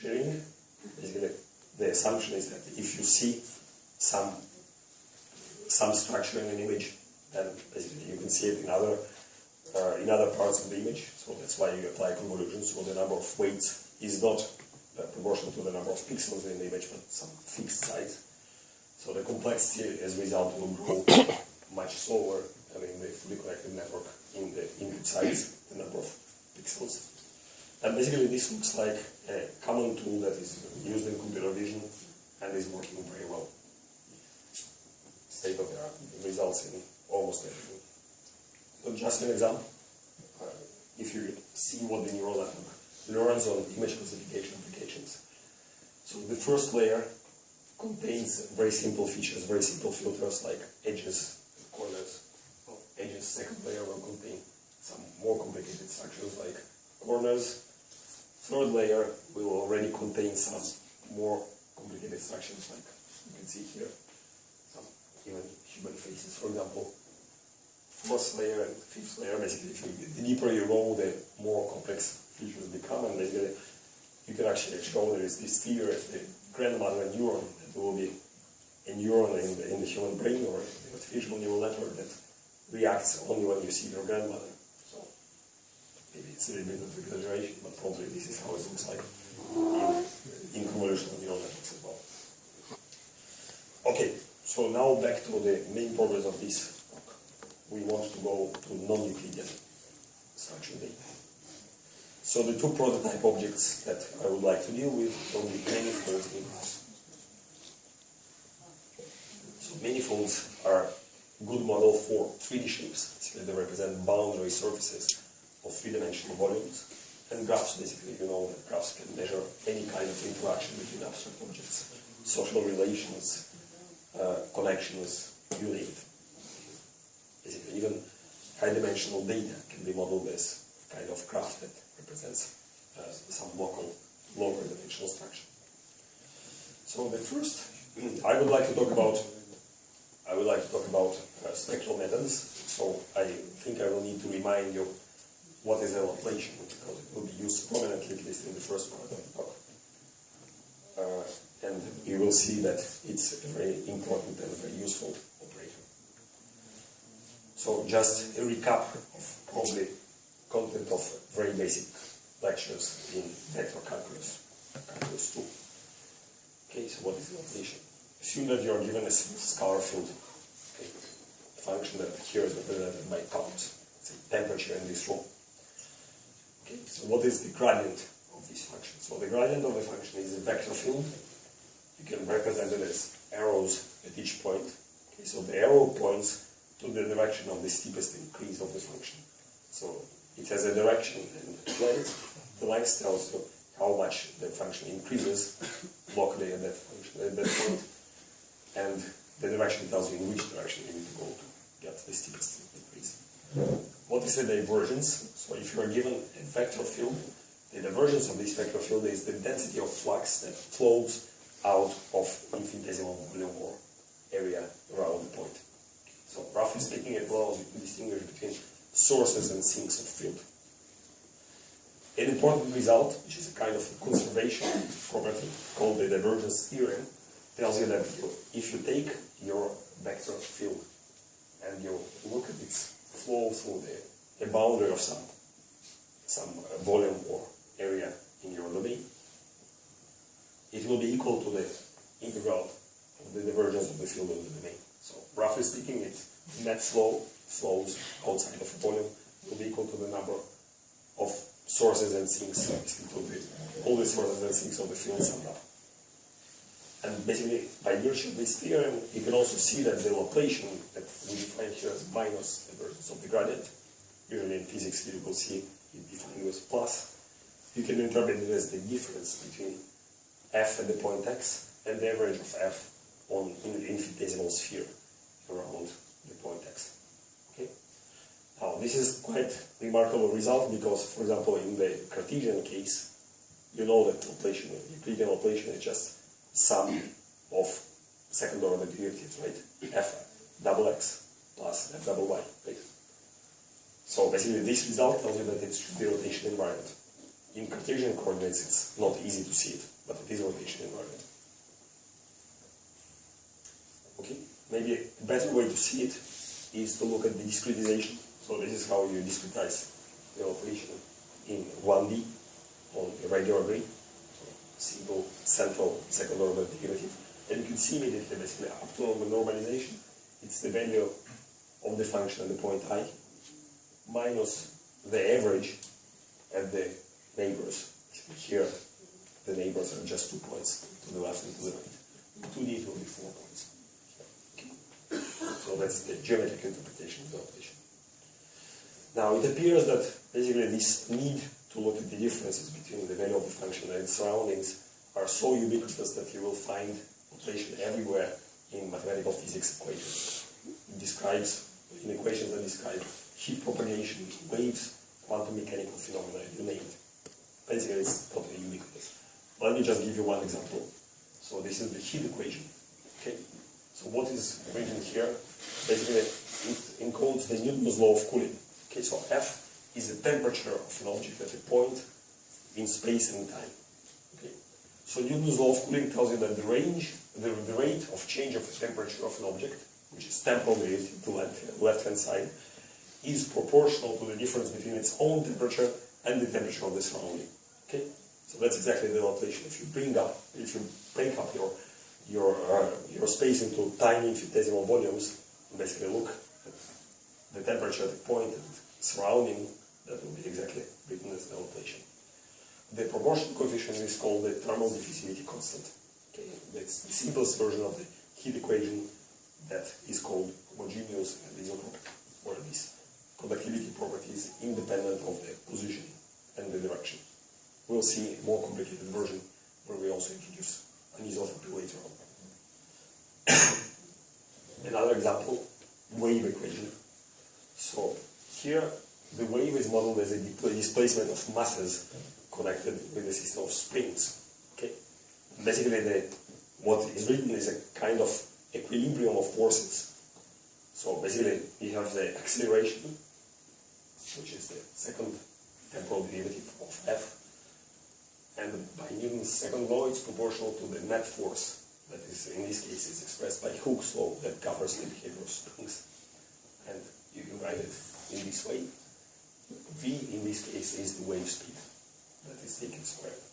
sharing. Basically, the assumption is that if you see some some structure in an image, then basically you can see it in other uh, in other parts of the image. So that's why you apply convolution. So the number of weights is not uh, proportional to the number of pixels in the image, but some fixed size. So the complexity as a result will grow much slower than in the fully connected network in the input size, the number of pixels. And basically this looks like a common tool that is used in computer vision and is working very well. State of the art results in almost everything. So just an example, uh, if you see what the neural network learns on image classification applications. So the first layer contains very simple features, very simple filters like edges, corners. edges, second layer will contain some more complicated structures like corners, third layer will already contain some more complicated structures like you can see here, some even human faces, for example. Fourth layer and fifth layer, basically, the deeper you go, the more complex features become, and basically you can actually show there is this theory of the grandmother neuron that will be a neuron in the, in the human brain or the artificial neural network that reacts only when you see your grandmother. Maybe it's a little bit of exaggeration, but probably this is how it looks like in, in convolutional neural networks as well. Okay, so now back to the main purpose of this talk. We want to go to non-Euclidean structured data. So the two prototype objects that I would like to deal with will be manifolds graphs. So manifolds are good model for 3D shapes. Basically, they represent boundary surfaces of three-dimensional volumes. And graphs, basically, you know that graphs can measure any kind of interaction between abstract objects, social relations, uh, connections, you name it. Basically, even high-dimensional data can be modeled as kind of graph that represents uh, some local, lower dimensional structure. So the first, I would like to talk about, I would like to talk about uh, spectral methods. So I think I will need to remind you what is Laplacian, because it will be used prominently, at least in the first part of the talk. Uh, and you will see that it's a very important and very useful operator. So just a recap of probably content of very basic lectures in vector calculus, calculus 2. Okay, so what is Laplacian? Assume that you are given a scalar field, okay, function that here is represented by count, say temperature in this room. So what is the gradient of this function? So the gradient of the function is a vector field. You can represent it as arrows at each point. Okay, so the arrow points to the direction of the steepest increase of the function. So it has a direction and length. The length tells you how much the function increases locally at that function at that point, and the direction tells you in which direction you need to go to get the steepest increase. The divergence? So if you are given a vector field, the divergence of this vector field is the density of flux that flows out of infinitesimal volume or area around the point. So roughly speaking, it allows you to distinguish between sources and sinks of field. An important result, which is a kind of conservation property called the divergence theorem, tells you that if you take your vector field and you look at its flow through the, the boundary of some, some volume or area in your domain, it will be equal to the integral of the divergence of the field in the domain. So roughly speaking, its net flow flows outside of volume will be equal to the number of sources and sinks, all the sources and sinks of the field summed up. And basically, by virtue of this theorem, you can also see that the Laplacian that we define here as minus the divergence of the gradient, usually in physics you will see it defined with plus, you can interpret it as the difference between f at the point x and the average of f on in the infinitesimal sphere around the point x. Okay? Now, this is quite remarkable result because, for example, in the Cartesian case, you know that Laplacian, Euclidean Laplacian is just sum of second order derivatives, right? f double x plus f double y, right? So basically this result tells you that it should be rotation invariant. in Cartesian coordinates it's not easy to see it, but it is rotation invariant. Okay, maybe a better way to see it is to look at the discretization. So this is how you discretize the operation in 1D on a regular grid, single central second order derivative. And you can see immediately basically up to normalization, it's the value of the function at the point i minus the average at the neighbors. Here, the neighbors are just two points to the left and to the right. In 2D, it will be four points. So that's the geometric interpretation of the operation. Now, it appears that basically this need to look at the differences between the value of the function and its surroundings are so ubiquitous that you will find notation everywhere in mathematical physics equations. It describes, in equations that describe heat propagation, waves, quantum mechanical phenomena, you name it. Basically, it's totally ubiquitous. Let me just give you one example. So this is the heat equation. Okay. So what is written here? Basically, it encodes the Newton's law of cooling. Okay. So F is the temperature of an object at a point in space and time. Okay. So Newton's law of cooling tells you that the range, the, the rate of change of the temperature of an object, which is temporal relative to left, left hand side, is proportional to the difference between its own temperature and the temperature of the surrounding. Okay, so that's exactly the notation. If you bring up, if you break up your your uh, your space into tiny infinitesimal volumes, basically look at the temperature at the point and surrounding, that will be exactly written as the notation. The proportion coefficient is called the thermal diffusivity constant. Okay, that's the simplest version of the heat equation that is called homogeneous and isotropic, or this conductivity property is independent of the position and the direction. We'll see a more complicated version where we also introduce anisotropy later on. Another example, wave equation. So here the wave is modeled as a displacement of masses connected with a system of springs. Okay, basically the what is written is a kind of equilibrium of forces. So basically we have the acceleration which is the second temporal derivative of f. And by Newton's second law, it's proportional to the net force. That is, in this case, is expressed by Hooke's law that covers the behavior of springs. And you can write it in this way. V, in this case, is the wave speed. That is taken squared.